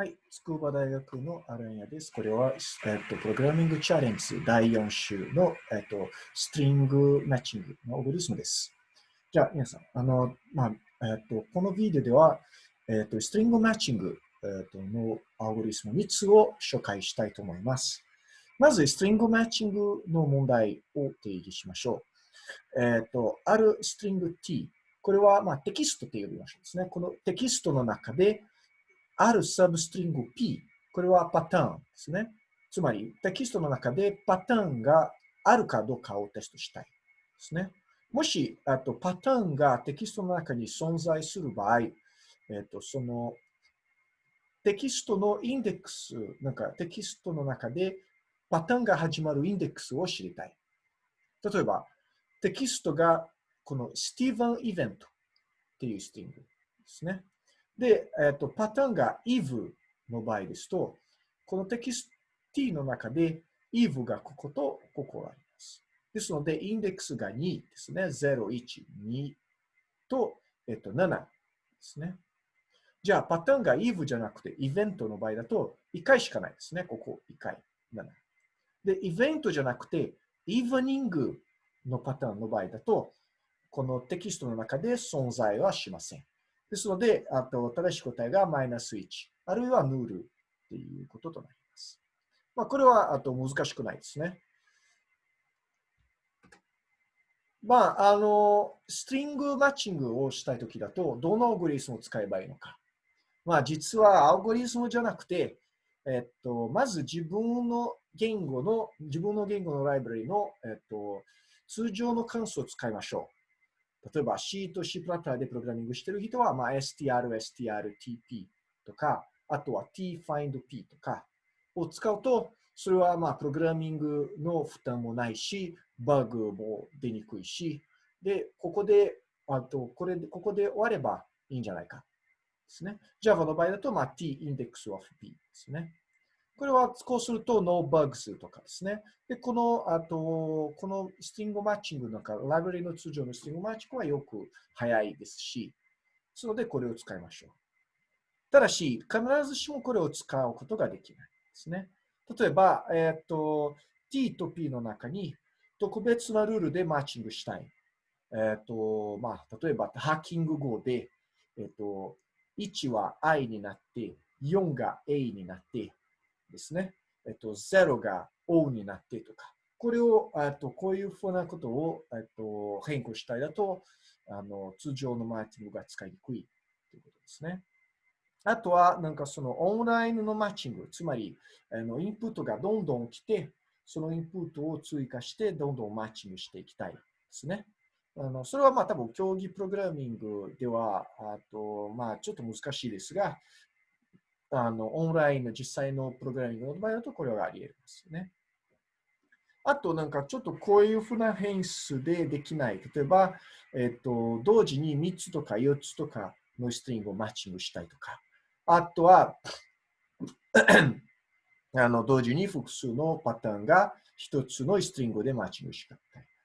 はい、筑波大学のアランヤです。これは、えっと、プログラミングチャレンジ第4週の、えっと、ストリングマッチングのオブリスムです。じゃあ、皆さん、あの、まあ、えっと、このビデオでは、えっと、ストリングマッチング、えっと、のアルゴリスム3つを紹介したいと思います。まず、ストリングマッチングの問題を定義しましょう。えっと、あるストリング t、これは、まあ、テキストと呼びましょうですね。このテキストの中で、あるサブストリング P、これはパターンですね。つまり、テキストの中でパターンがあるかどうかをテストしたいですね。もし、あとパターンがテキストの中に存在する場合、えっ、と、そのテキストのインデックス、なんかテキストの中でパターンが始まるインデックスを知りたい。例えば、テキストがこのスティーブンイベントっていうスティングですね。で、えっ、と、パターンが if の場合ですと、このテキスト t の中で if がこことここがあります。ですので、インデックスが2ですね。0、1、2と、えっ、と、7ですね。じゃあ、パターンが if じゃなくて、イベントの場合だと、1回しかないですね。ここ、1回、7。で、イベントじゃなくて、イーブニングのパターンの場合だと、このテキストの中で存在はしません。ですので、あと正しい答えがマイナス1、あるいはヌールっていうこととなります。まあ、これはあと難しくないですね。まあ、あの、ストリングマッチングをしたいときだと、どのアルゴリスムを使えばいいのか。まあ、実はアルゴリスムじゃなくて、えっと、まず自分の言語の、自分の言語のライブラリの、えっと、通常の関数を使いましょう。例えば C と C プラッターでプログラミングしてる人は、まあ、str、strtp とか、あとは tfindp とかを使うと、それはまあプログラミングの負担もないし、バグも出にくいし、で、ここで、あと、これで、ここで終わればいいんじゃないかですね。Java の場合だと、まあ、t index of p ですね。これはこうすると no bugs とかですね。で、この、あと、このスティングマッチングのか、ライブラリの通常のスティングマッチングはよく早いですし、ですのでこれを使いましょう。ただし、必ずしもこれを使うことができないですね。例えば、えっ、ー、と、t と p の中に特別なルールでマッチングしたい。えっ、ー、と、まあ、例えば、ハッキング語で、えっ、ー、と、1は i になって、4が a になって、ですね。えっと、0が O になってとか、これを、えっと、こういうふうなことを、えっと、変更したいだと、あの、通常のマーケティングが使いにくいということですね。あとは、なんかそのオンラインのマッチング、つまり、あのインプットがどんどん来て、そのインプットを追加して、どんどんマッチングしていきたいですね。あのそれはまあ多分競技プログラミングでは、あとまあちょっと難しいですが、あの、オンラインの実際のプログラミングの場合だとこれはあり得ますよね。あと、なんかちょっとこういうふうな変数でできない。例えば、えっ、と、同時に3つとか4つとかのストリングをマッチングしたいとか。あとは、あの、同時に複数のパターンが1つのストリングでマッチングしたい。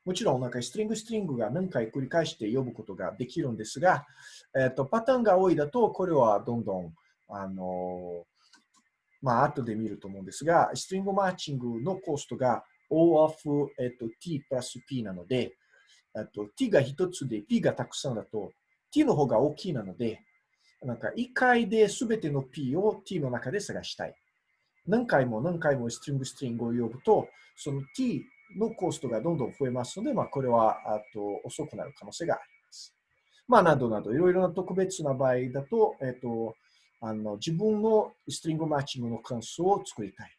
もちろん、なんかストリングストリングが何回繰り返して呼ぶことができるんですが、えっ、と、パターンが多いだと、これはどんどんあの、まあ、後で見ると思うんですが、ストリングマッチングのコストが O of、えっと、t プラス p なので、と、t が一つで p がたくさんだと t の方が大きいなので、なんか1回で全ての p を t の中で探したい。何回も何回もストリングストリングを呼ぶと、その t のコストがどんどん増えますので、まあ、これはあと遅くなる可能性があります。まあ、などなど、いろいろな特別な場合だと、えっと、あの自分のストリングマッチングの関数を作りたい。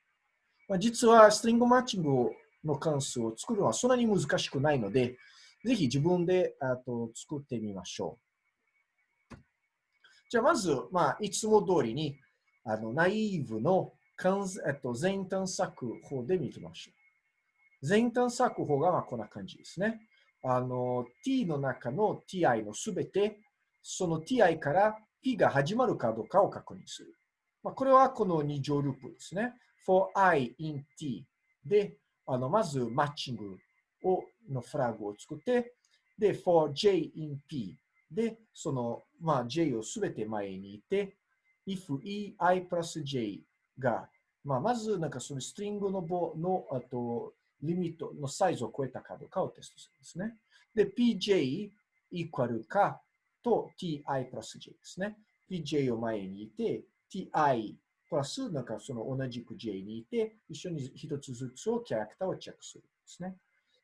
まあ、実はストリングマッチングの関数を作るのはそんなに難しくないので、ぜひ自分であと作ってみましょう。じゃあまず、まあ、いつも通りにあのナイーブのえっと、全探索法で見てみましょう。全探索法がまあこんな感じですね。あの、t の中の ti のすべて、その ti から p が始まるかどうかを確認する。まあ、これはこの2乗ループですね。for i in t で、あのまずマッチングをのフラグを作って、で、for j in p で、その、まあ、j をすべて前にいて、if e i プラス j が、まあ、まずなんかそのストリングの棒のあとリミットのサイズを超えたかどうかをテストするんですね。で、pj イコールかと ti プラス j ですね。pj を前にいて、ti プラスなんかその同じく j にいて、一緒に一つずつをキャラクターをチェックするんですね。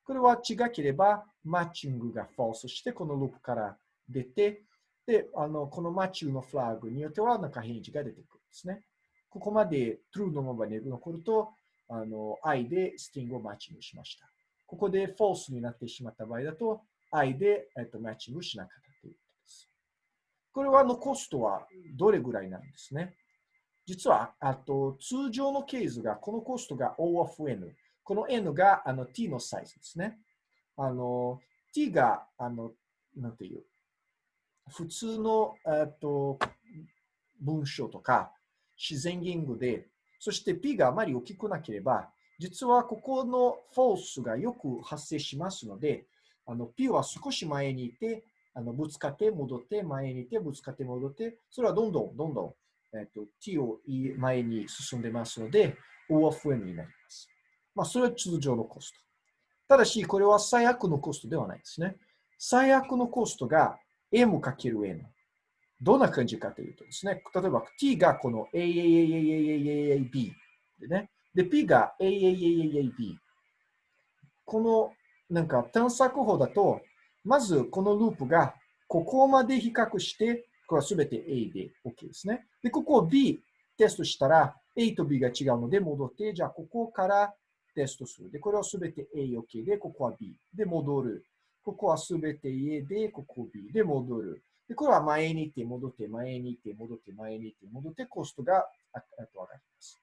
これは違ければ、マッチングが false して、このループから出て、で、あの、このマッチングのフラグによっては、なんか返事が出てくるんですね。ここまで true のままで残ると、あの、i でスティングをマッチングしました。ここで false になってしまった場合だと、i で、えっと、マッチングしなかった。これは、の、コストはどれぐらいなんですね？実は、あと、通常のケースが、このコストが O of N。この N があの T のサイズですね。あの、T が、あの、なんていう、普通の、っと、文章とか、自然言語で、そして P があまり大きくなければ、実はここのフォースがよく発生しますので、あの P は少し前にいて、あのぶつかって戻って、前にいて、ぶつかって戻って、それはどんどんどんどん、えっと、t を前に進んでますので、O of N になります。まあ、それは通常のコスト。ただし、これは最悪のコストではないですね。最悪のコストが M かける N。どんな感じかというとですね、例えば t がこの AAAAAAAB でね、で、p が AAAAAB。このなんか探索法だと、まずこのループがここまで比較して、これはすべて A で OK ですね。で、ここを B テストしたら、A と B が違うので戻って、じゃあここからテストする。で、これはすべて A、OK で、ここは B で戻る。ここはすべて A で、ここ B で戻る。で、これは前に行って戻って、前に行って戻って、前に行って戻って、コストが上がります。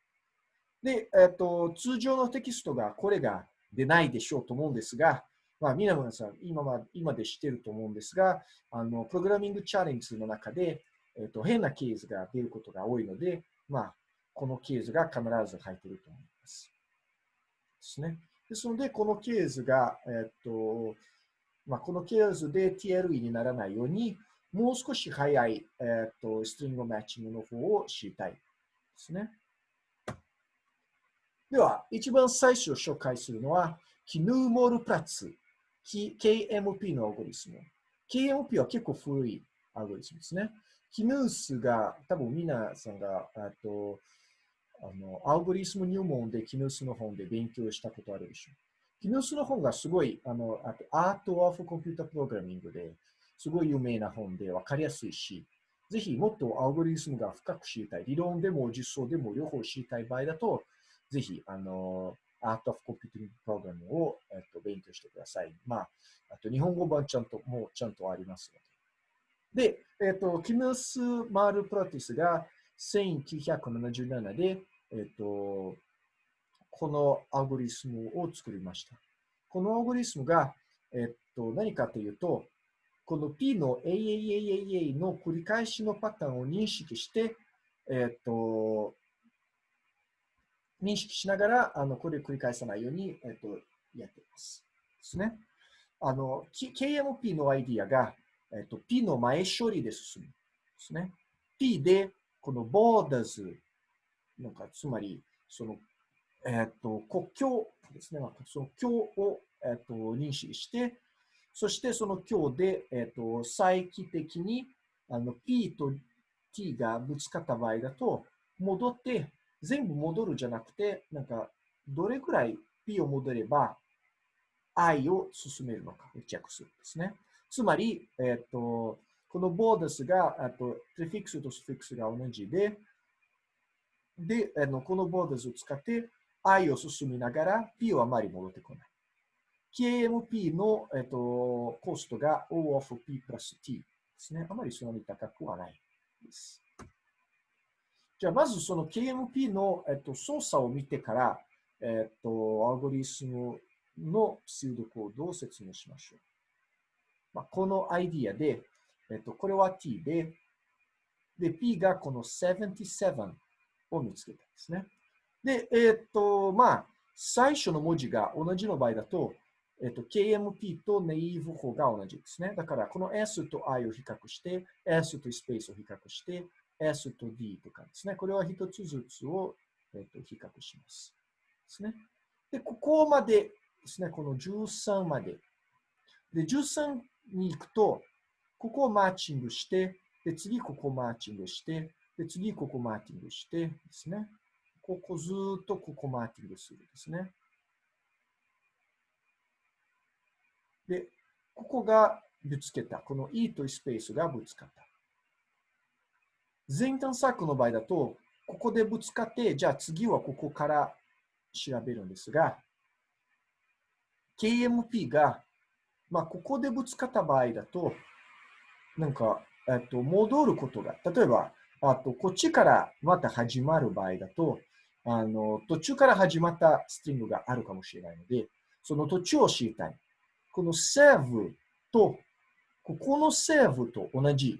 で、えっと、通常のテキストがこれが出ないでしょうと思うんですが、まあ、皆さん、今ま今で知ってると思うんですが、あの、プログラミングチャレンジの中で、えっと、変なケースが出ることが多いので、まあ、このケースが必ず入っていると思います。ですね。ですので、このケースが、えっと、まあ、このケースで TLE にならないように、もう少し早い、えっと、 string matching の方を知りたいですね。では、一番最初紹介するのは、 Knuth-Morris-Pratt KMP のアルゴリズム。KMP は結構古いアルゴリズムですね。 Knuth が、多分皆さんが、あと、あの、アルゴリズム入門で Knuth の本で勉強したことあるでしょう。 Knuth の本がすごい、あの、あと、 Art of Computer Programming で、すごい有名な本で分かりやすいし、ぜひもっとアルゴリスムが深く知りたい、理論でも実装でも両方知りたい場合だと、ぜひ、あの、Art of Computing Program を、えっと、勉強してください。まあ、あと日本語版ちゃんと、もうちゃんとありますので。で、えっと、キムス・マール・プロティスが1977で、えっと、このアゴリスムを作りました。このアゴリスムが、えっと、何かというと、この P の AAAAA の繰り返しのパターンを認識して、えっと、認識しながら、あの、これを繰り返さないように、えっと、やっています。ですね。あの、KMP のアイディアが、えっと、P の前処理で進む。ですね。P で、この borders、なんか、つまり、その、えっと、国境ですね。その境を、えっと、認識して、そしてその境で、えっと、再帰的に、あの、P と T がぶつかった場合だと、戻って、全部戻るじゃなくて、なんか、どれくらい P を戻れば I を進めるのかをチェックするんですね。つまり、えっ、ー、と、このボーダスが、あと、プレフィックスとスフィックスが同じで、で、あのこのボーダスを使って I を進みながら P はあまり戻ってこない。KMP の、えっ、とコストが O of P プラス T ですね。あまりそんなに高くはないです。じゃあ、まずその KMP の、えっと、操作を見てから、えっと、アルゴリスムのシードコードを説明しましょう。まあ、このアイディアで、えっと、これは t で、で、p がこの77を見つけたんですね。で、えっと、まあ、最初の文字が同じの場合だと、えっと、KMP とネイーブ法が同じですね。だから、この S と I を比較して、S とスペースを比較して、S と D とかですね。これは一つずつを、えっと比較します。ですね。で、ここまでですね、この13まで。で、13に行くと、ここをマッチングして、で、次ここマッチングして、で、次ここマッチングしてですね。ここずっとここマッチングするですね。で、ここがぶつけた。この E とスペースがぶつかった。前端策の場合だと、ここでぶつかって、じゃあ次はここから調べるんですが、KMP が、まあ、ここでぶつかった場合だと、なんか、えっと、戻ることが、例えば、あと、こっちからまた始まる場合だと、あの、途中から始まったストリングがあるかもしれないので、その途中を知りたい。この save と、ここの save と同じで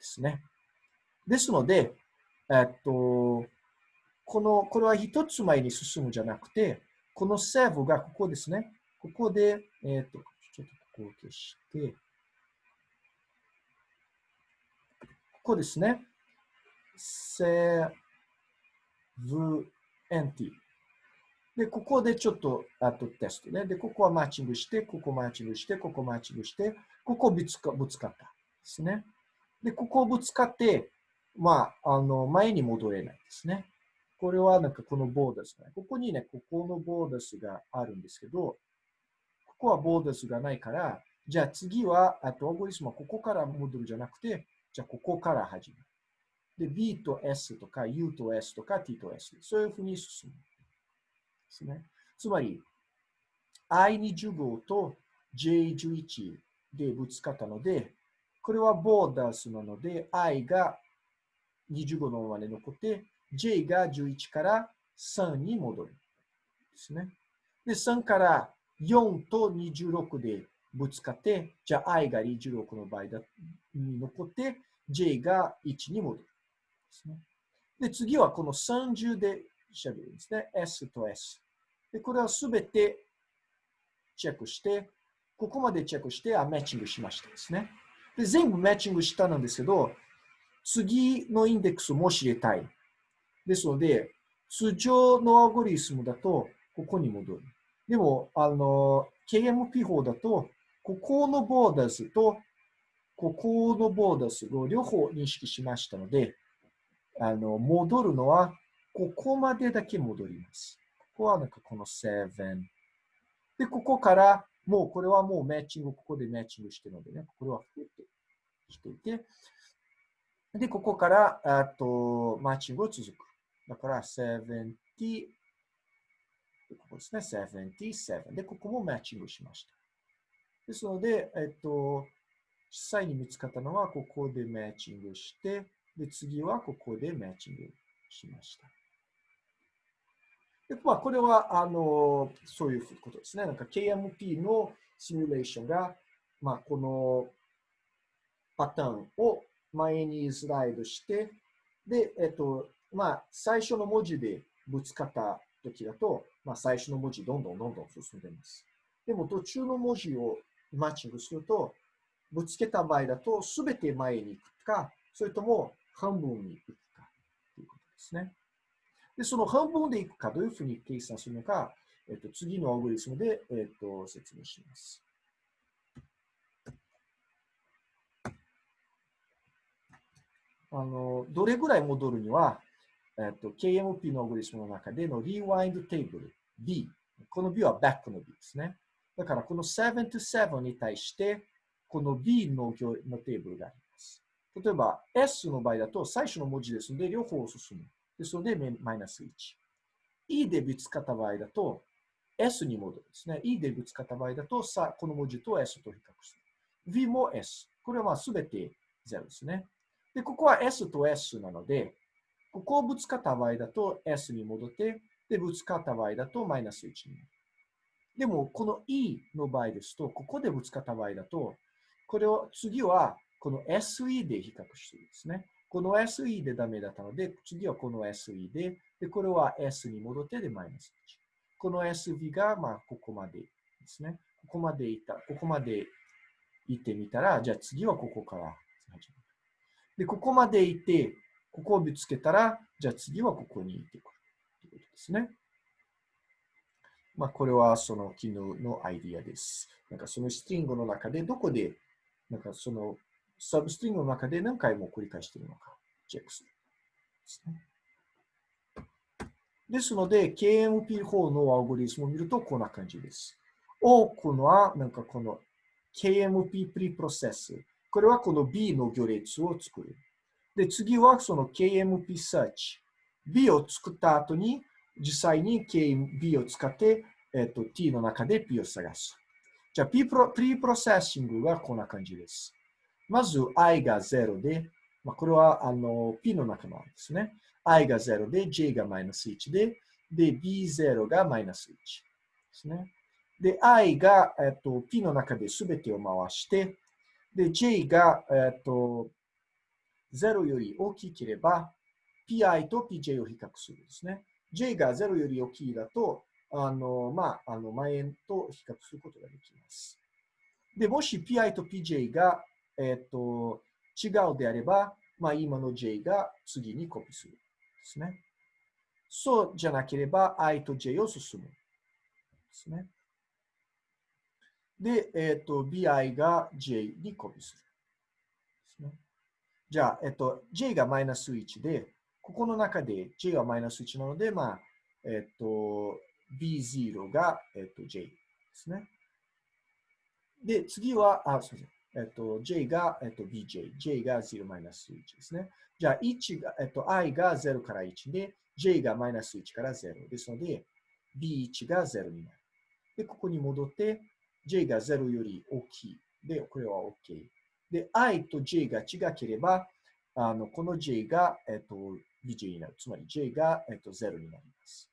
すね。ですので、えっと、この、これは一つ前に進むじゃなくて、この save がここですね。ここで、えっと、ちょっとここを消して、ここですね。save empty。で、ここでちょっと、あとテストね。で、ここはマッチングして、ここマッチングして、ここマッチングして、ここぶつかぶつかったですね。で、ここをぶつかって、まあ、あの、前に戻れないですね。これはなんかこのボーダスが、ここにね、ここのボーダスがあるんですけど、ここはボーダスがないから、じゃあ次は、あと、オーゴリスムはここから戻るじゃなくて、じゃあここから始める。で、B と S とか U と S とか T と S。そういうふうに進む。ですね。つまり、I25 と J11 でぶつかったので、これはボーダースなので、I が25のままで残って、J が11から3に戻る。ですね。で、3から4と26でぶつかって、じゃあ I が26の場合だに残って、J が1に戻る。ですね。で、次はこの30で調べるんですね。S と S。で、これはすべてチェックして、ここまでチェックして、あ、マッチングしましたですね。で、全部マッチングしたんですけど、次のインデックスも知りたい。ですので、通常のアゴリスムだと、ここに戻る。でも、あの、KMP 法だと、ここのボーダーズと、ここのボーダーズを両方認識しましたので、あの、戻るのは、ここまでだけ戻ります。ここはなんかこの7。で、ここから、もうこれはもうマッチング、ここでマッチングしてるのでね、これは増えてしていて、で、ここから、あと、マッチングを続く。だから、70、ここですね、77。で、ここもマッチングしました。ですので、えっと、実際に見つかったのは、ここでマッチングして、で、次はここでマッチングしました。でまあ、これは、あの、そういうことですね。なんか KMP のシミュレーションが、まあ、このパターンを前にスライドして、で、えっと、まあ、最初の文字でぶつかった時だと、まあ、最初の文字どんどんどんどん進んでます。でも途中の文字をマッチングすると、ぶつけた場合だと、すべて前に行くか、それとも半分に行くかということですね。で、その半分で行くか、どういうふうに計算するのか、えっと、次のアルゴリズムで、えっと、説明します。あの、どれぐらい戻るには、えっと、KMP のアルゴリズムの中での Rewind Table B。この B は Back の B ですね。だから、この7 to 7に対して、この B ののテーブルがあります。例えば、S の場合だと最初の文字ですので、両方進む。ですので、マイナス1。E でぶつかった場合だと、S に戻るですね。E でぶつかった場合だと、さこの文字と S と比較する。V も S。これはすべて0ですね。で、ここは S と S なので、ここをぶつかった場合だと S に戻って、で、ぶつかった場合だとマイナス1になる。でも、この E の場合ですと、ここでぶつかった場合だと、これを次はこの SE で比較してるんですね。この SE でダメだったので、次はこの SE で、で、これは S に戻ってでマイナス1。この SV が、まあ、ここまでですね。ここまでいった、ここまで行ってみたら、じゃあ次はここから始まる。で、ここまで行って、ここを見つけたら、じゃあ次はここに行ってくるということですね。まあ、これはその機能のアイディアです。なんかそのストリングの中でどこで、なんかそのサブストリングの中で何回も繰り返しているのか、チェックするですね。ですので、KMP4 のアルゴリスムを見るとこんな感じです。多くのは、なんかこの KMP preprocess。これはこの B の行列を作る。で、次はその KMP search。B を作った後に、実際に KB を使って、えっと、T の中で P を探す。じゃあ、P プロ preprocessing はこんな感じです。まず、i が0で、まあ、これはあの P の中のですね。i が0で、j がマイナス1で、で、b0 がマイナス1ですね。で、i が、えっと、p の中で全てを回して、で、j が、えっと、0より大きければ、pi と pj を比較するんですね。j が0より大きいだと、あの、まあ、あの、前と比較することができます。で、もし pi と pj が、えっと、違うであれば、まあ、今の j が次にコピーするですね。そうじゃなければ、i と j を進むですね。で、えっ、ー、と、bi が j にコピーする。ですね。じゃあ、えっ、ー、と、j がマイナス1で、ここの中で j はマイナス1なので、まあ、えっ、ー、と、b0 が、えっと、j ですね。で、次は、あ、すみません。えっと、j が、えっと、bj。j が0マイナス1ですね。じゃあ、1が、えっと、i が0から1で、j がマイナス1から0ですので、b1 が0になる。で、ここに戻って、j が0より大きい。で、これは OK。で、i と j が違ければ、あのこの j が、えっと、bj になる。つまり j が、えっと、0になります。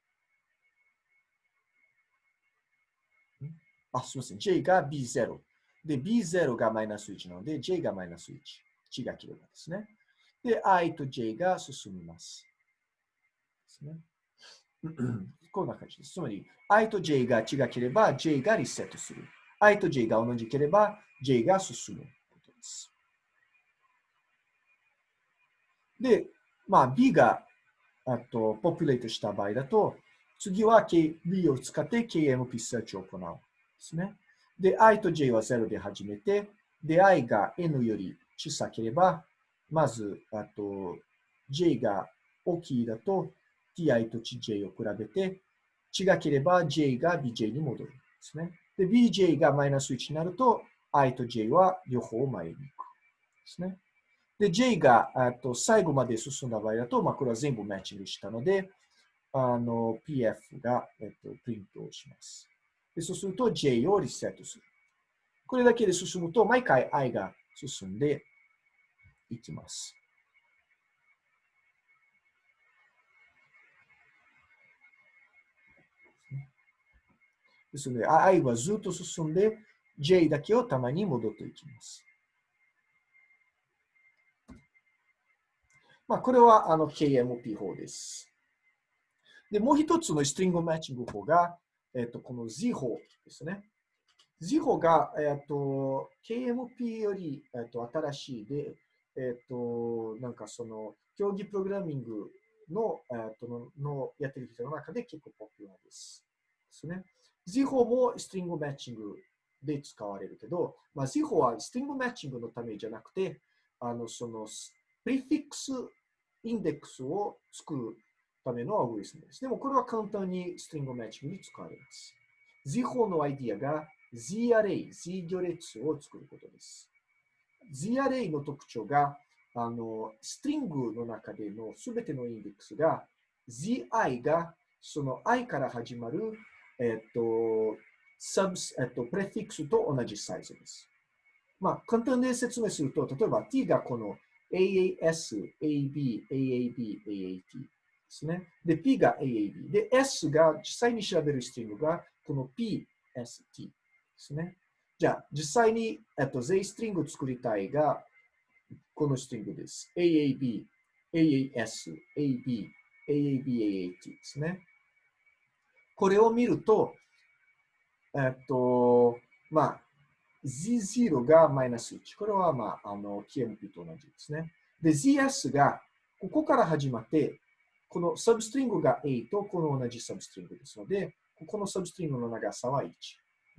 あ、すみません。j が b0。で、b0 がマイナス1なので、j がマイナス1。違ければですね。で、i と j が進みます。ですね。こんな感じです。つまり、i と j が違ければ、j がリセットする。I と j が同じければ、j が進むことです。で、まあ、b があとポピュレートした場合だと、次は b を使って KMP セーチを行うん。ですね。で、i と j は0で始めて、で、i が n より小さければ、まず、あと、j が大きいだと、ti と j を比べて、違ければ j が bj に戻るんですね。で、bj がマイナス1になると、i と j は両方前に行く。ですね。で、j がと最後まで進んだ場合だと、まあ、これは全部マッチングしたので、あの、pf が、えっと、プリントをします。でそうすると j をリセットする。これだけで進むと、毎回 i が進んでいきます。ですので、i はずっと進んで、j だけをたまに戻っていきます。まあ、これはあの KMP 法です。で、もう一つのストリングマッチング法が、えっと、この Z 法ですね。Z 法が、えっと、KMP より、えっと、新しいで、えっと、なんかその、競技プログラミングの、えっと、ののやってる人の中で結構ポピュラーです。ですね。Z 法もストリングマッチングで使われるけど、まあ、Z 法はストリングマッチングのためじゃなくて、あの、その、 prefix index を作るためのアルゴリズムです。でもこれは簡単に string matching に使われます。Z 法のアイディアが Z array、Z 行列を作ることです。Z アレイの特徴が、あの、 string の中でのすべてのインデックスが ZI がその I から始まる、えっと、サブス、えっと、 prefix と同じサイズです。まあ、簡単に説明すると、例えば t がこの AAS、AB、AAB、AAT ですね。で、P が AAB。で、S が実際に調べるストリングがこの PST ですね。じゃあ、実際に、えっと、Z ストリングを作りたいが、このストリングです。AAB、AAS、AB、AAB、AAT ですね。これを見ると、えっと、まあ、Z0 がマイナス1。これは、まあ、あの、KMP と同じですね。で、ZS がここから始まって、このサブストリングが A とこの同じサブストリングですので、ここのサブストリングの長さは1。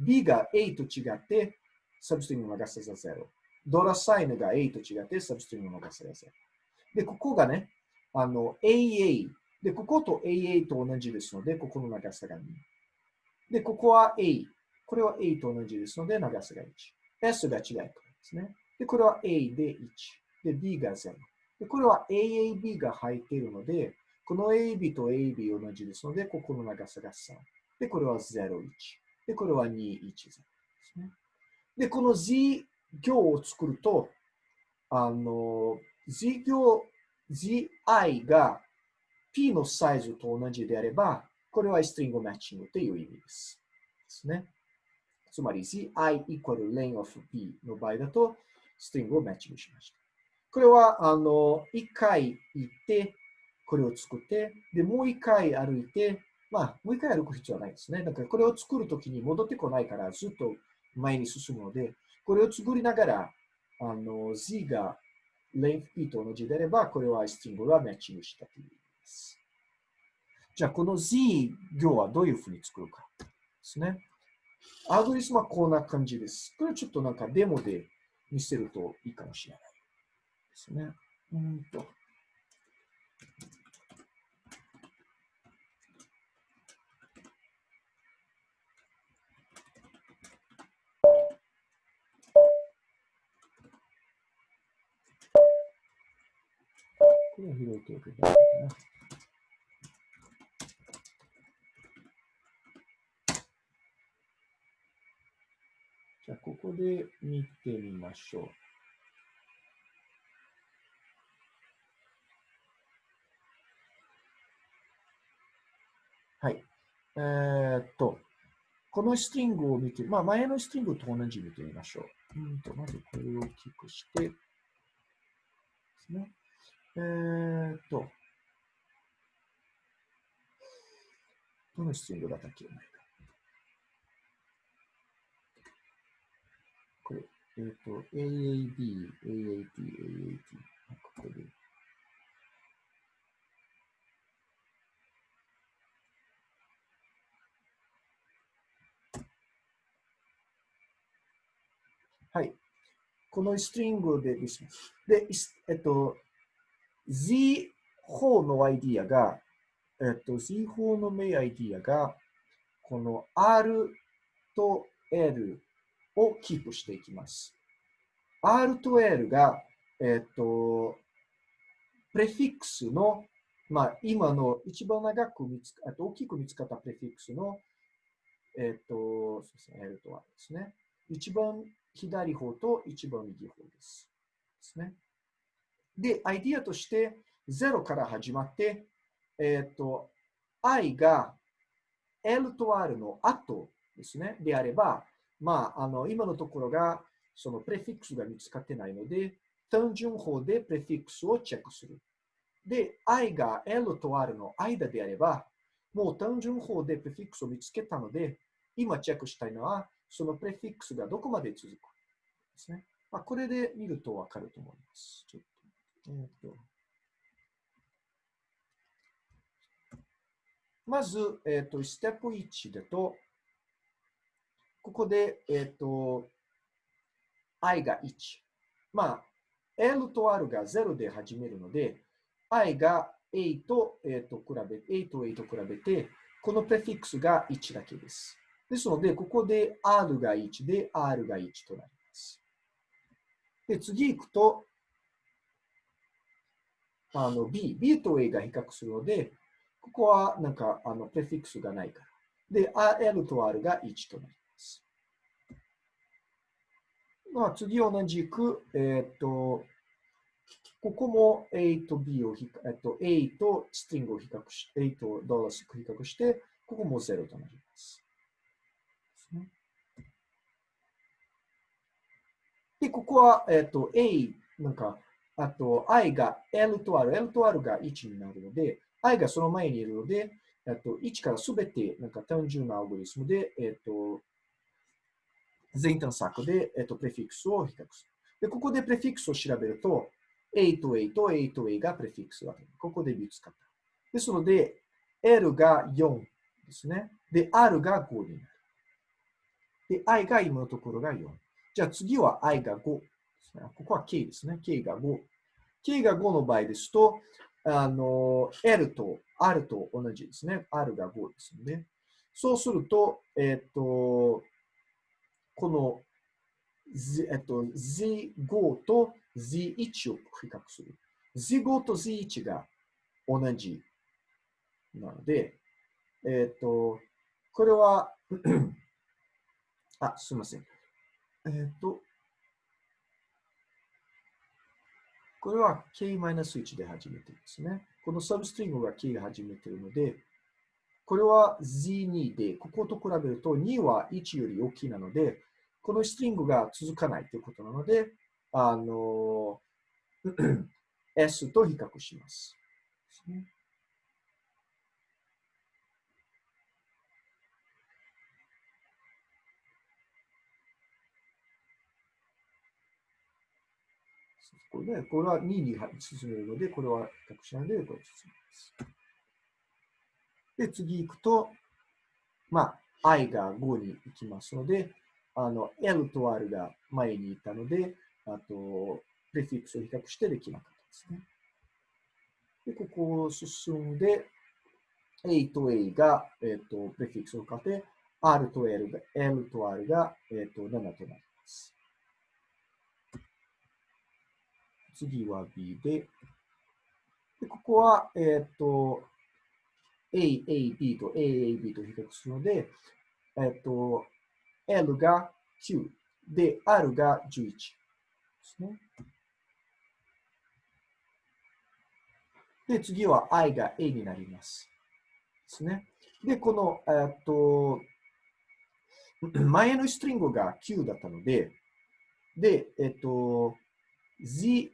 B が A と違って、サブストリングの長さが0。ドラサインが A と違って、サブストリングの長さが0。で、ここがね、あの、AA。で、ここと AA と同じですので、ここの長さが2。で、ここは A。これは A と同じですので、長さが1。S が違いですね。で、これは A で1。で、B が0。で、これは AAB が入っているので、この AB と AB 同じですので、ここの長さが3。で、これは0、1。で、これは2、1、0ですね。で、この Z 行を作ると、あの、Z 行、ZI が P のサイズと同じであれば、これはストリングマッチングという意味です。ですね。つまり zi equal length of p の場合だと、ストリングをマッチングしました。これは、あの、一回行って、これを作って、で、もう一回歩いて、まあ、もう一回歩く必要はないですね。だから、これを作るときに戻ってこないから、ずっと前に進むので、これを作りながら、あの、z が length p と同じであれば、これはストリングがマッチングしたというます。じゃあ、この z 行はどういうふうに作るかですね。アドレスはこんな感じです。これちょっとなんかデモで見せるといいかもしれないですね。うんと。これを開いていいかな。じゃあ、ここで見てみましょう。はい。えー、っと、このストリングを見て、まあ、前のストリングと同じ見てみましょう。うんと、まずこれを大きくして、ですね。えー、っと、どのストリングだったっけ？これ、えーっ、と、AAB、AAT、AAT。ここで。はい。このストリングでですね。で、えっと、Z 法のアイディアが、えっと、Z 法のメイアイディアが、この R と L をキープしていきます。R と L が、えっ、と、プレフィックスの、まあ、今の一番長く見つか、あと大きく見つかったプレフィックスの、えっ、と、そうですね、L と R ですね。一番左方と一番右方です。ですね。で、アイディアとして、0から始まって、えっ、と、i が L と R の後ですね、であれば、まあ、あの、今のところが、そのプレフィックスが見つかってないので、単純法でプレフィックスをチェックする。で、i が L と R の間であれば、もう単純法でプレフィックスを見つけたので、今チェックしたいのは、そのプレフィックスがどこまで続くですね。まあ、これで見るとわかると思います。ちょっと。まず、えっ、と、ステップ1だと、ここで、えっ、ー、と、i が1。まあ、L と R が0で始めるので、i が A と,、えー、と比べ、A と A と比べて、このプレフィックスが1だけです。ですので、ここで R が1で R が1となります。で、次行くと、あの B、B と A が比較するので、ここはなんかあのプレフィックスがないから。で、L と R が1となります。まあ、次同じく、えっ、と、ここも A と B をえっと、A とストリングを比較し、A とドラス比較して、ここも0となります。で、ここは、えっと、A、なんか、あと、I が L と R、L と R が1になるので、I がその前にいるので、えっと、1からすべて、なんか単純なアルゴリスムで、えっと、全探索で、えっと、プレフィックスを比較する。で、ここでプレフィックスを調べると、A と A と A と A がプレフィックスだ。ここで見つかった。ですので、L が4ですね。で、R が5になる。で、I が今のところが4。じゃあ次は I が5。ここは K ですね。K が5。K が5の場合ですと、あの、L と R と同じですね。R が5ですので、そうすると、えっ、と、この、Z、えっと、Z5 と Z1 を比較する。Z5 と Z1 が同じなので、えっ、と、これは あ、すみません。えっ、と、これは k-1 で始めてるんですね。このサブストリングが k が始めてるので、これは z2 で、ここと比べると2は1より大きいなので、このストリングが続かないということなので、あの、S と比較します。これね、これは2に進めるので、これは比較しないで、これ進めます。で、次行くと、まあ、i が5に行きますので、あの、L と R が前にいたので、あと、プレフィックスを比較してできなかったですね。で、ここを進んで、A と A が、えっ、ー、と、プレフィックスを変えて、R と L が、L と R が、えっ、ー、と、7となります。次は B で、でここは、えっ、ー、と、A、A、B と A、A、B と比較するので、えっ、と、L が9で、R が11ですね。で、次は I が A になります。ですね。で、この、えっと、前のストリングが9だったので、で、えっと、Z1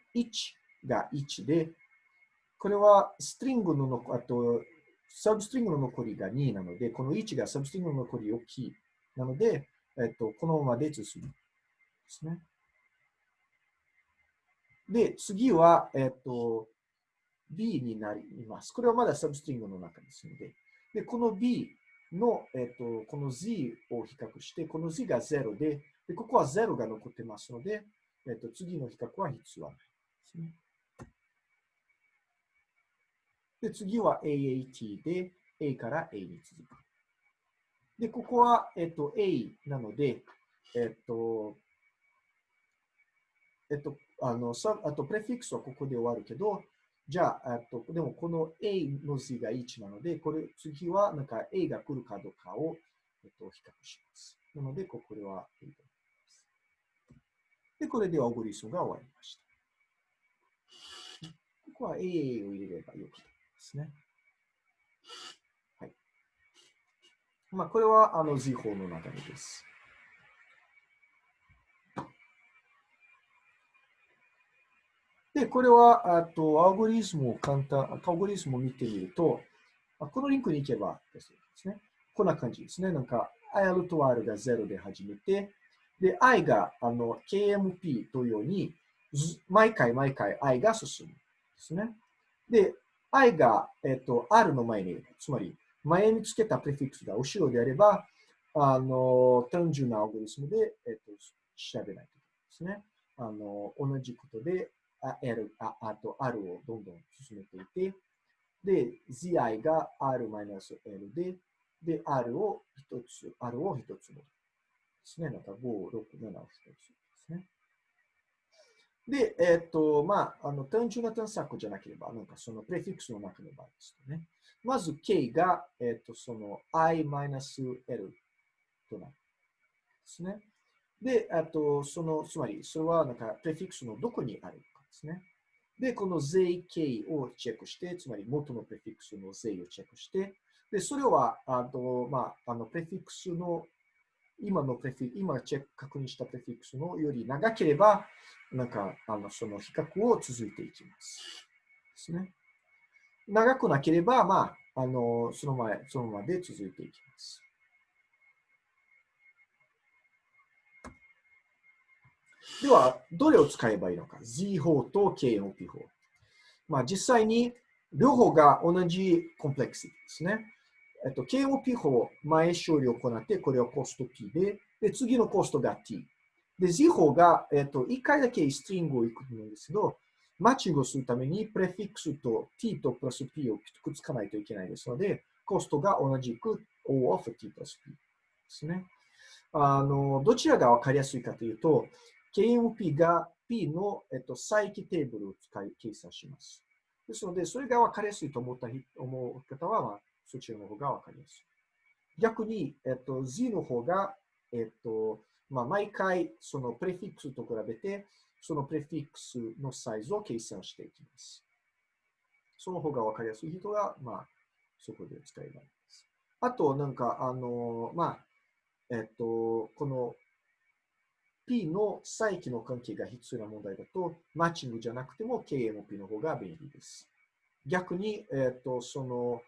が1で、これはストリングの、あと、サブストリングの残りが2なので、この1がサブストリングの残り大きい。なので、えっと、このままで進む。ですね。で、次は、えっと、B になります。これはまだサブストリングの中ですので。で、この B の、えっと、この Z を比較して、この Z が0で、でここは0が残ってますので、えっと、次の比較は必要ないですね。で、次は AAT で、A から A に続く。で、ここは、えっと、A なので、えっと、えっと、あの、さあと、プレフィックスはここで終わるけど、じゃあ、とでもこの A の字が1なので、これ、次はなんか A が来るかどうかを、えっと、比較します。なので、これは A と。で、これでオグリスムが終わりました。ここは A を入れればよくですね。はい。まあ、これはあの Z 法の流れです。で、これは、あと、アオゴリズムを簡単、アオゴリズムを見てみると、このリンクに行けばですね、こんな感じですね。なんか、L と R が0で始めて、で、I があの KMP というように、毎回毎回 I が進むですね。で、I が、えっと、R の前に、つまり前につけたプレフィックスが後ろであれば、あの、単純なアオゴリズムで、えっと、調べないといけないですね。あの、同じことで、L、ああと R をどんどん進めていて、で、zi が R-L で、で、R を一つ、R を一つのですね。なんか5、6、7を一つですね。で、えっ、と、まあ、あの、単純な探索じゃなければ、なんかそのプレフィックスの中の場合ですとね。まず K が、えっ、と、その i-L となる。ですね。で、あと、その、つまり、それはなんか、プレフィックスのどこにあるかですね。で、この税形をチェックして、つまり元のプレフィックスの税をチェックして、で、それは、あと、まあ、あの、プレフィックスの、今のプレフィ今チェック確認したプレフィックスのより長ければ、なんか、あの、その比較を続いていきます。ですね。長くなければ、まあ、あの、その前、そのまで続いていきます。では、どれを使えばいいのか ?Z 法と KNOP 法。まあ、実際に両方が同じコンプレクシティですね。えっと、KOP 法、前処理を行って、これはコスト P で、で、次のコストが T。で、Z 法が、えっと、1回だけストリングをいくんですけど、マッチングをするために、プレフィックスと t とプラス p をくっつかないといけないですので、コストが同じく O of t プラス p ですね。あの、どちらがわかりやすいかというと、KMP が P の、えっと、再起テーブルを使い計算します。ですので、それがわかりやすいと思った思う方は、まあ、そちらの方がわかりやすい。逆に、えっと、Z の方が、えっと、まあ、毎回、そのプレフィックスと比べて、そのプレフィックスのサイズを計算していきます。その方が分かりやすい人が、まあ、そこで使えばいいです。あと、なんか、あの、まあ、えっと、この P の再起の関係が必要な問題だと、マッチングじゃなくても KMP の方が便利です。逆に、えっと、その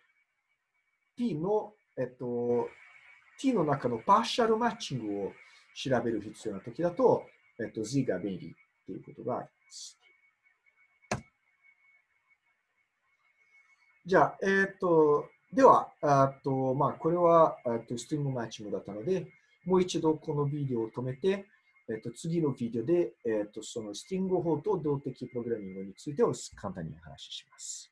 P の、えっと、T の中のパーシャルマッチングを調べる必要な時だと、えっと、Z が便利ということがあります。じゃあ、えっ、と、では、あとまあ、これはとストリングマッチングだったので、もう一度このビデオを止めて、えっ、と次のビデオで、えっ、とそのストリング法と動的プログラミングについてを簡単にお話しします。